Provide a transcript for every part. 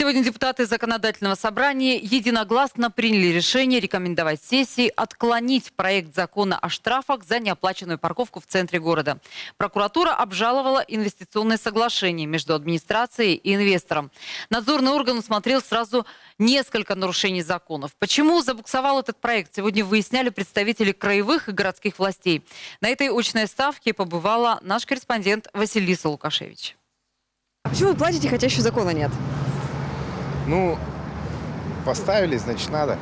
Сегодня депутаты законодательного собрания единогласно приняли решение рекомендовать сессии отклонить проект закона о штрафах за неоплаченную парковку в центре города. Прокуратура обжаловала инвестиционное соглашение между администрацией и инвестором. Надзорный орган усмотрел сразу несколько нарушений законов. Почему забуксовал этот проект, сегодня выясняли представители краевых и городских властей. На этой очной ставке побывала наш корреспондент Василиса Лукашевич. Почему вы платите, хотя еще закона нет? Ну, поставили, значит, надо.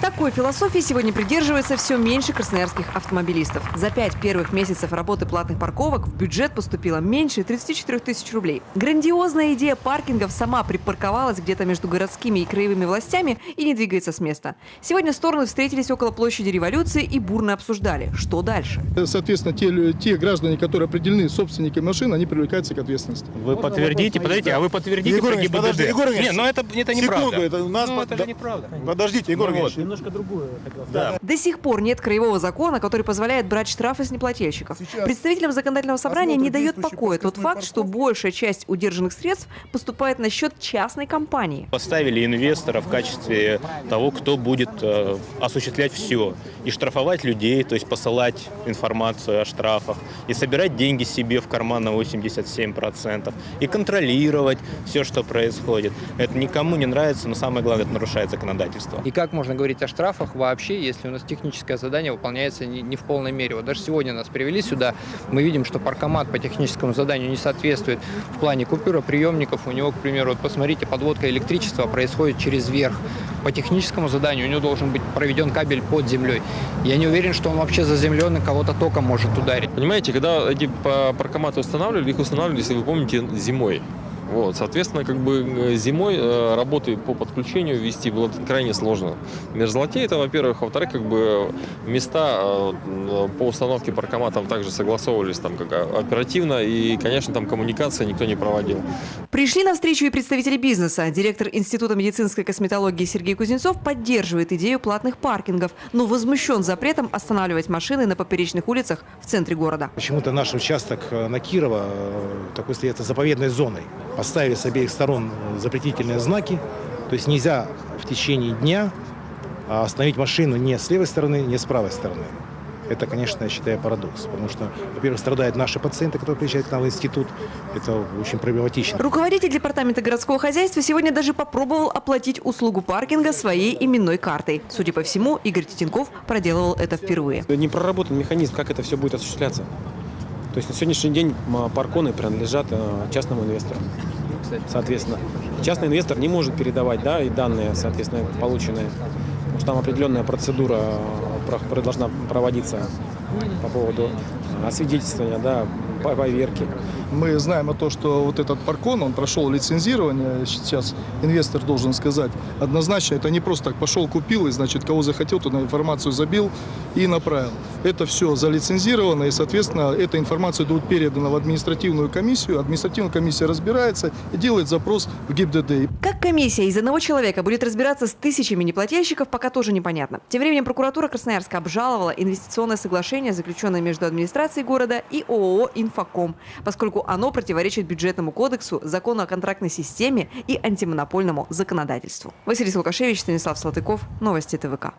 Такой философии сегодня придерживается все меньше красноярских автомобилистов. За пять первых месяцев работы платных парковок в бюджет поступило меньше 34 тысяч рублей. Грандиозная идея паркингов сама припарковалась где-то между городскими и краевыми властями и не двигается с места. Сегодня стороны встретились около площади революции и бурно обсуждали, что дальше. Соответственно, те, те граждане, которые определены собственниками машин, они привлекаются к ответственности. Вы подтвердите, подождите, а вы подтвердите Егор про ГИБДД? подожди, Егор Ильич, Не, ну это, это Секунду, неправда. это у нас... Ну, под- это да- же неправда. Подождите, Егор Ну Ильич. Вот. Немножко другое хотел сказать. Да. До сих пор нет краевого закона, который позволяет брать штрафы с неплательщиков. Сейчас Представителям законодательного собрания не дает покоя тот факт, что большая часть удержанных средств поступает на счет частной компании. Поставили инвестора в качестве того, кто будет э, осуществлять все. И штрафовать людей, то есть посылать информацию о штрафах, и собирать деньги себе в карман на 87%, и контролировать все, что происходит. Это никому не нравится, но самое главное, это нарушает законодательство. И как можно говорить о штрафах вообще, если у нас техническое задание выполняется не, не в полной мере? Вот даже сегодня нас привели сюда, мы видим, что паркомат по техническому заданию не соответствует в плане купюроприемников. У него, к примеру, вот посмотрите, подводка электричества происходит через верх. По техническому заданию у него должен быть проведен кабель под землей. Я не уверен, что он вообще заземлен и кого-то током может ударить. Понимаете, когда эти па- паркоматы устанавливали, их устанавливали, если вы помните, зимой. Вот, соответственно, как бы э, зимой э, работы по подключению вести было крайне сложно. Мерзлоте это, во-первых, во-вторых, как бы места э, э, по установке паркоматов также согласовывались там как а, оперативно, и, конечно, там коммуникация никто не проводил. Пришли на встречу и представители бизнеса. Директор Института медицинской косметологии Сергей Кузнецов поддерживает идею платных паркингов, но возмущен запретом останавливать машины на поперечных улицах в центре города. Почему-то наш участок на Кирова такой остается заповедной зоной. Поставили с обеих сторон э, запретительные знаки. То есть нельзя в течение дня а, остановить машину не с левой стороны, не с правой стороны. Это, конечно, я считаю парадокс. Потому что, во-первых, страдают наши пациенты, которые приезжают к нам в институт. Это очень проблематично. Руководитель департамента городского хозяйства сегодня даже попробовал оплатить услугу паркинга своей именной картой. Судя по всему, Игорь Титенков проделывал это впервые. Не проработан механизм, как это все будет осуществляться. То есть на сегодняшний день парконы принадлежат э, частному инвестору. Соответственно, частный инвестор не может передавать да, и данные, соответственно, полученные. Потому что там определенная процедура э, должна проводиться по поводу освидетельствования, да, поверки. Мы знаем о том, что вот этот паркон, он прошел лицензирование. Сейчас инвестор должен сказать однозначно, это не просто так пошел, купил, и, значит, кого захотел, туда информацию забил и направил. Это все залицензировано, и, соответственно, эта информация будет передана в административную комиссию. Административная комиссия разбирается и делает запрос в ГИБДД. Как комиссия из одного человека будет разбираться с тысячами неплательщиков, пока тоже непонятно. Тем временем прокуратура Красноярска обжаловала инвестиционное соглашение, заключенное между администрацией города и ООО «Инфоком», поскольку оно противоречит бюджетному кодексу, закону о контрактной системе и антимонопольному законодательству. Василий Лукашевич, Станислав Салтыков. Новости ТВК.